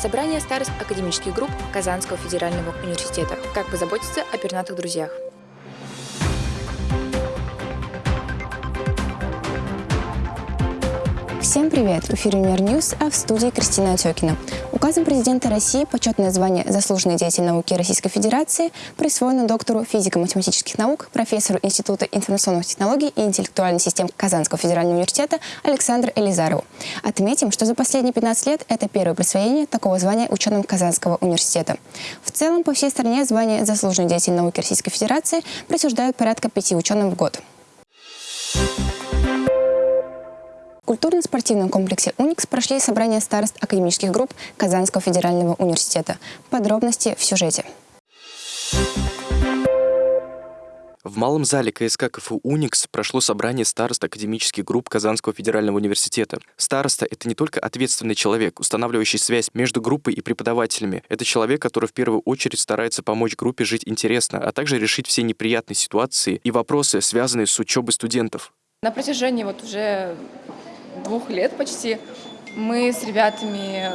Собрание старост академических групп Казанского федерального университета. Как позаботиться о пернатых друзьях. Всем привет! В эфире Univer News, а в студии Кристина Отекина. Указом президента России почетное звание «Заслуженный деятель науки Российской Федерации» присвоено доктору физико-математических наук, профессору Института информационных технологий и интеллектуальных систем Казанского федерального университета Александру Элизарову. Отметим, что за последние 15 лет это первое присвоение такого звания ученым Казанского университета. В целом, по всей стране звание «Заслуженный деятель науки Российской Федерации» присуждают порядка пяти ученым в год. Культурно-спортивном комплексе «Уникс» прошли собрания старост академических групп Казанского федерального университета. Подробности в сюжете. В малом зале КСК КФУ «Уникс» прошло собрание старост академических групп Казанского федерального университета. Староста — это не только ответственный человек, устанавливающий связь между группой и преподавателями. Это человек, который в первую очередь старается помочь группе жить интересно, а также решить все неприятные ситуации и вопросы, связанные с учебой студентов. На протяжении вот уже двух лет почти мы с ребятами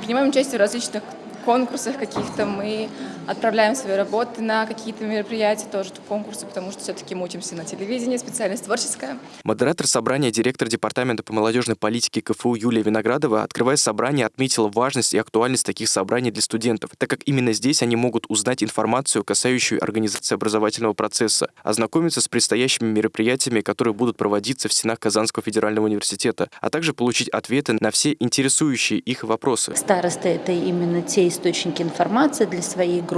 принимаем участие в различных конкурсах каких-то, мы отправляем свои работы на какие-то мероприятия, тоже конкурсы, потому что все-таки мы учимся на телевидении, специальность творческая. Модератор собрания, директор Департамента по молодежной политике КФУ Юлия Виноградова, открывая собрание, отметила важность и актуальность таких собраний для студентов, так как именно здесь они могут узнать информацию, касающую организации образовательного процесса, ознакомиться с предстоящими мероприятиями, которые будут проводиться в стенах Казанского федерального университета, а также получить ответы на все интересующие их вопросы. Старосты — это именно те источники информации для своей группы.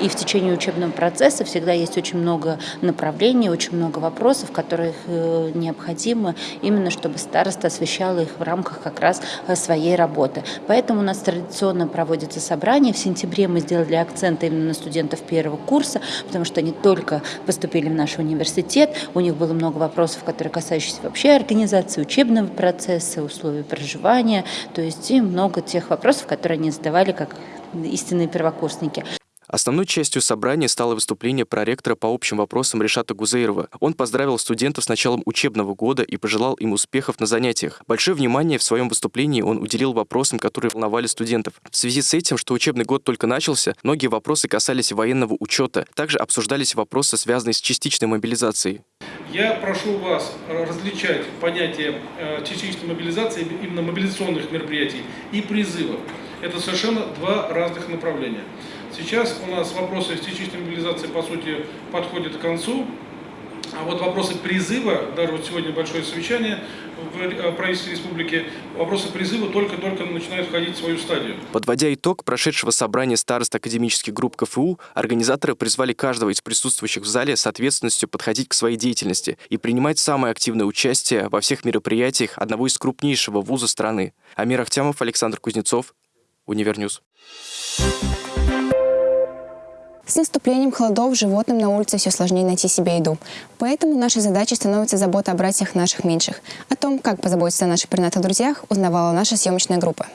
И в течение учебного процесса всегда есть очень много направлений, очень много вопросов, которые э, необходимы именно, чтобы староста освещала их в рамках как раз э, своей работы. Поэтому у нас традиционно проводятся собрания. В сентябре мы сделали акцент именно на студентов первого курса, потому что они только поступили в наш университет, у них было много вопросов, которые касающиеся вообще организации учебного процесса, условий проживания, то есть и много тех вопросов, которые они задавали как истинные первокурсники. Основной частью собрания стало выступление проректора по общим вопросам Решата Гузейрова. Он поздравил студентов с началом учебного года и пожелал им успехов на занятиях. Большое внимание в своем выступлении он уделил вопросам, которые волновали студентов. В связи с этим, что учебный год только начался, многие вопросы касались военного учета. Также обсуждались вопросы, связанные с частичной мобилизацией. Я прошу вас различать понятие э, частичной мобилизации, именно мобилизационных мероприятий, и призыва. Это совершенно два разных направления. Сейчас у нас вопросы частичной мобилизации, по сути, подходят к концу. А вот вопросы призыва, даже вот сегодня большое совещание в э, правительстве республики, вопросы призыва только-только начинают входить в свою стадию. Подводя итог прошедшего собрания старост академических групп КФУ, организаторы призвали каждого из присутствующих в зале с ответственностью подходить к своей деятельности и принимать самое активное участие во всех мероприятиях одного из крупнейшего вуза страны. Амир Ахтямов, Александр Кузнецов, Univer News. С наступлением холодов животным на улице все сложнее найти себе еду. Поэтому нашей задачей становится забота о братьях наших меньших. О том, как позаботиться о наших пернатых друзьях, узнавала наша съемочная группа.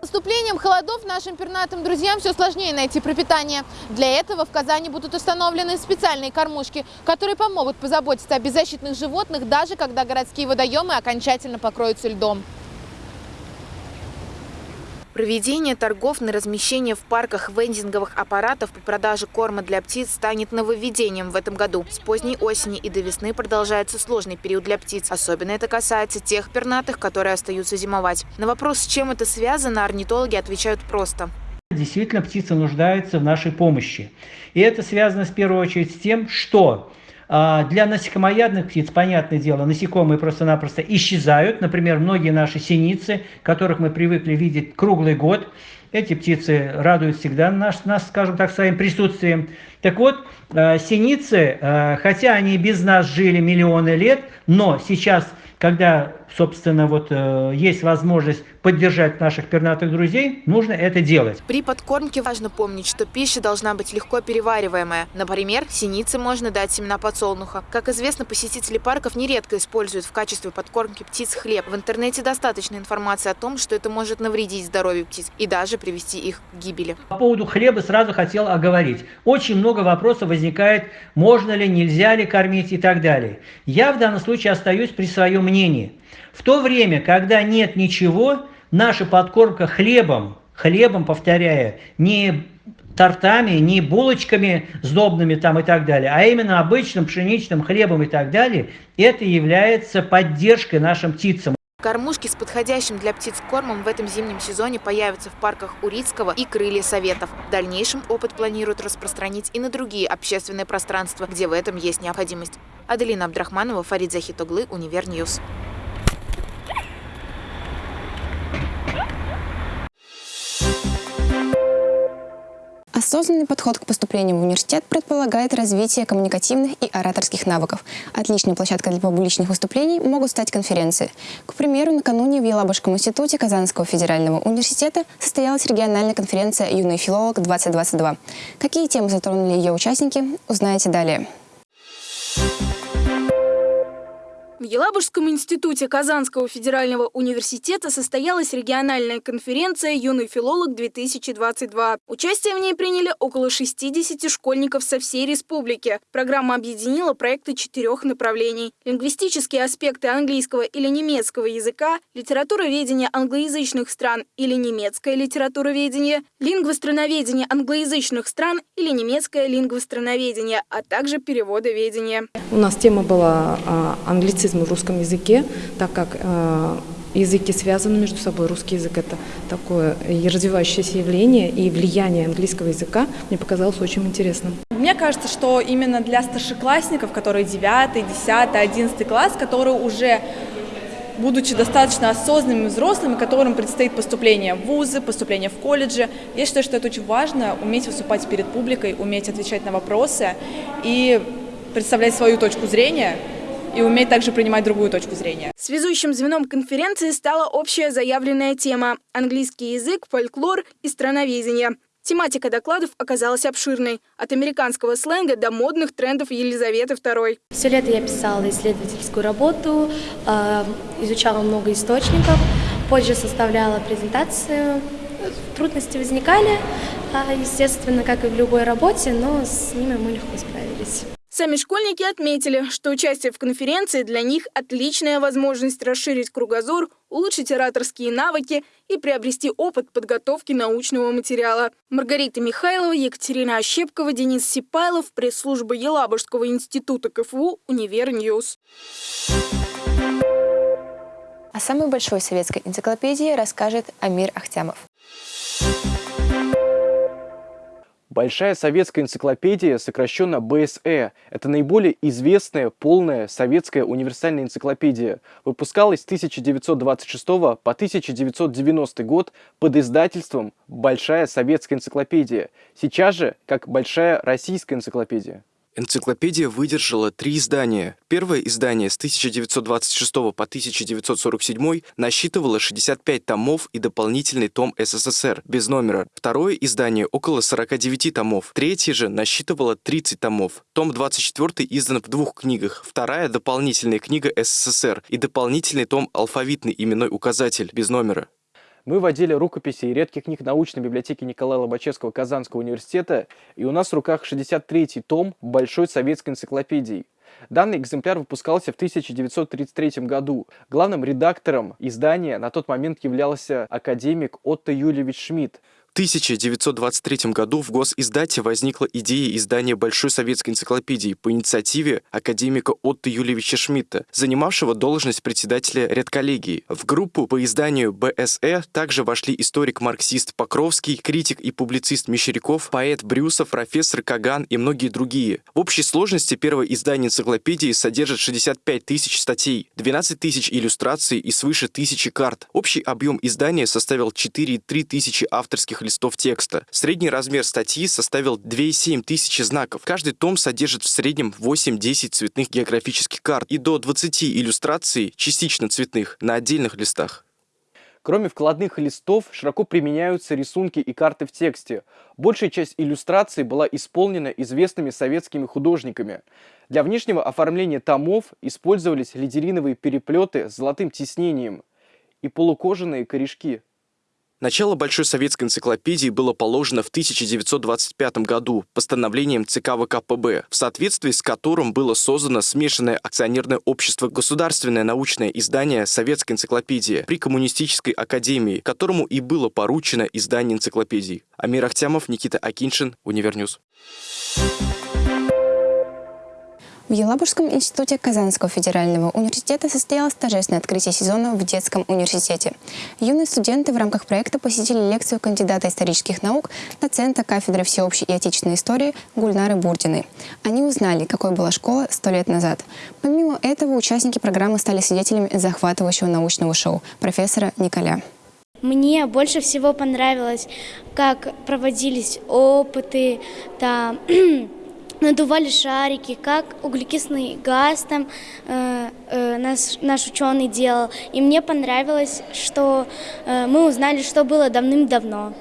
С наступлением холодов нашим пернатым друзьям все сложнее найти пропитание. Для этого в Казани будут установлены специальные кормушки, которые помогут позаботиться о беззащитных животных, даже когда городские водоемы окончательно покроются льдом. Проведение торгов на размещение в парках вендинговых аппаратов по продаже корма для птиц станет нововведением в этом году. С поздней осени и до весны продолжается сложный период для птиц. Особенно это касается тех пернатых, которые остаются зимовать. На вопрос, с чем это связано, орнитологи отвечают просто. Действительно, птицы нуждаются в нашей помощи. И это связано в первую очередь с тем, что для насекомоядных птиц, понятное дело, насекомые просто-напросто исчезают. Например, многие наши синицы, которых мы привыкли видеть круглый год, эти птицы радуют всегда нас, нас скажем так, своим присутствием. Так вот, а, синицы, а, хотя они без нас жили миллионы лет, но сейчас, когда, собственно, вот есть возможность поддержать наших пернатых друзей, нужно это делать. При подкормке важно помнить, что пища должна быть легко перевариваемая. Например, синице можно дать семена подсолнуха. Как известно, посетители парков нередко используют в качестве подкормки птиц хлеб. В интернете достаточно информации о том, что это может навредить здоровью птиц и даже привести их к гибели. По поводу хлеба сразу хотел оговорить. Очень много вопросов возникает, можно ли, нельзя ли кормить и так далее. Я в данном случае остаюсь при своем мнении – В то время, когда нет ничего, наша подкормка хлебом, хлебом, повторяю, не тортами, не булочками сдобными там и так далее, а именно обычным пшеничным хлебом и так далее, это является поддержкой нашим птицам. Кормушки с подходящим для птиц кормом в этом зимнем сезоне появятся в парках Урицкого и Крылья Советов. В дальнейшем опыт планируют распространить и на другие общественные пространства, где в этом есть необходимость. Аделина Абдрахманова, Фарид Захитоглы, Univer News. Осознанный подход к поступлению в университет предполагает развитие коммуникативных и ораторских навыков. Отличной площадкой для публичных выступлений могут стать конференции. К примеру, накануне в Елабужском институте Казанского федерального университета состоялась региональная конференция «Юный филолог-2022». Какие темы затронули ее участники, узнаете далее. В Елабужском институте Казанского федерального университета состоялась региональная конференция «Юный филолог-2022». Участие в ней приняли около 60 школьников со всей республики. Программа объединила проекты четырех направлений. Лингвистические аспекты английского или немецкого языка, литературоведение англоязычных стран или немецкое литературоведение, лингвостроноведение англоязычных стран или немецкое лингвостроноведение, а также переводоведение. У нас тема была а, английский англицизмы в русском языке, так как э, языки связаны между собой. Русский язык – это такое развивающееся явление, и влияние английского языка мне показалось очень интересным. Мне кажется, что именно для старшеклассников, которые 9, 10, 11 класс, которые уже будучи достаточно осознанными взрослыми, которым предстоит поступление в вузы, поступление в колледжи. Я считаю, что это очень важно, уметь выступать перед публикой, уметь отвечать на вопросы и представлять свою точку зрения, и уметь также принимать другую точку зрения. Связующим звеном конференции стала общая заявленная тема – английский язык, фольклор и страноведение. Тематика докладов оказалась обширной – от американского сленга до модных трендов Елизаветы II. Все лето я писала исследовательскую работу, э, изучала много источников, позже составляла презентацию. Трудности возникали, а, естественно, как и в любой работе, но с ними мы легко справились. Сами школьники отметили, что участие в конференции для них отличная возможность расширить кругозор, улучшить ораторские навыки и приобрести опыт подготовки научного материала. Маргарита Михайлова, Екатерина Ощепкова, Денис Сипайлов, пресс-служба Елабужского института КФУ, Univer News. О самой большой советской энциклопедии расскажет Амир Ахтямов. Большая советская энциклопедия, сокращенно БСЭ, это наиболее известная полная советская универсальная энциклопедия. Выпускалась с 1926 по 1990 год под издательством «Большая советская энциклопедия», сейчас же как «Большая российская энциклопедия». Энциклопедия выдержала три издания. Первое издание с 1926 по 1947 насчитывало 65 томов и дополнительный том СССР без номера. Второе издание около 49 томов. Третье же насчитывало 30 томов. Том 24 издан в двух книгах. Вторая дополнительная книга СССР и дополнительный том «Алфавитный именной указатель» без номера. Мы водили рукописи и редких книг научной библиотеки Николая Лобачевского Казанского университета, и у нас в руках 63-й том Большой советской энциклопедии. Данный экземпляр выпускался в 1933 году. Главным редактором издания на тот момент являлся академик Отто Юльевич Шмидт. 1923 году в госиздате возникла идея издания Большой советской энциклопедии по инициативе академика Отто Юльевича Шмидта, занимавшего должность председателя редколлегии. В группу по изданию БСЭ также вошли историк-марксист Покровский, критик и публицист Мещеряков, поэт Брюсов, профессор Каган и многие другие. В общей сложности первое издание энциклопедии содержит 65 тысяч статей, 12 тысяч иллюстраций и свыше тысячи карт. Общий объем издания составил 4,3 тысячи авторских листов текста. Средний размер статьи составил 2,7 тысячи знаков. Каждый том содержит в среднем 8-10 цветных географических карт и до 20 иллюстраций, частично цветных, на отдельных листах. Кроме вкладных листов, широко применяются рисунки и карты в тексте. Большая часть иллюстраций была исполнена известными советскими художниками. Для внешнего оформления томов использовались ледериновые переплеты с золотым тиснением и полукожаные корешки. Начало Большой советской энциклопедии было положено в 1925 году постановлением ЦК ВКПБ, в соответствии с которым было создано смешанное акционерное общество «Государственное научное издание Советской энциклопедии» при Коммунистической академии, которому и было поручено издание энциклопедии. Амир Ахтямов, Никита Акиншин, Univer News. В Елабужском институте Казанского федерального университета состоялось торжественное открытие сезона в детском университете. Юные студенты в рамках проекта посетили лекцию кандидата исторических наук, доцента кафедры всеобщей и отечественной истории Гульнары Бурдиной. Они узнали, какой была школа сто лет назад. Помимо этого, участники программы стали свидетелями захватывающего научного шоу профессора Николя. Мне больше всего понравилось, как проводились опыты, там, надували шарики, как углекислый газ там э, э, наш, наш ученый делал. И мне понравилось, что э, мы узнали, что было давным-давно.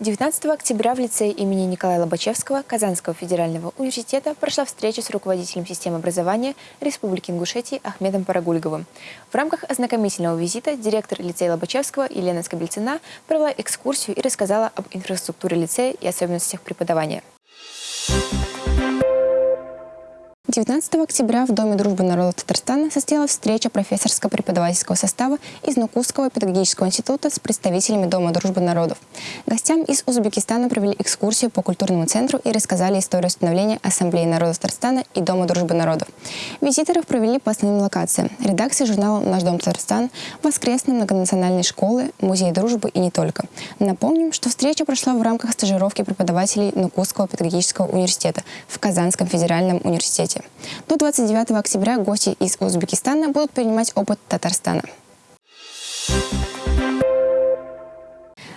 19 октября в лицее имени Николая Лобачевского Казанского федерального университета прошла встреча с руководителем системы образования Республики Ингушетии Ахмедом Парагульговым. В рамках ознакомительного визита директор лицея Лобачевского Елена Скобельцина провела экскурсию и рассказала об инфраструктуре лицея и особенностях преподавания. 19 октября в Доме дружбы народов Татарстана состоялась встреча профессорско-преподавательского состава из Нукусского педагогического института с представителями Дома дружбы народов. Гостям из Узбекистана провели экскурсию по культурному центру и рассказали историю становления Ассамблеи народов Татарстана и Дома дружбы народов. Визиторов провели по основным локациям. Редакции журнала «Наш дом Татарстан», воскресные многонациональные школы, музей дружбы и не только. Напомним, что встреча прошла в рамках стажировки преподавателей Нукусского педагогического университета в Казанском федеральном университете. До 29 октября гости из Узбекистана будут принимать опыт Татарстана.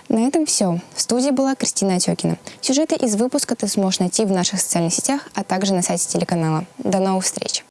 На этом все. В студии была Кристина Отекина. Сюжеты из выпуска ты сможешь найти в наших социальных сетях, а также на сайте телеканала. До новых встреч!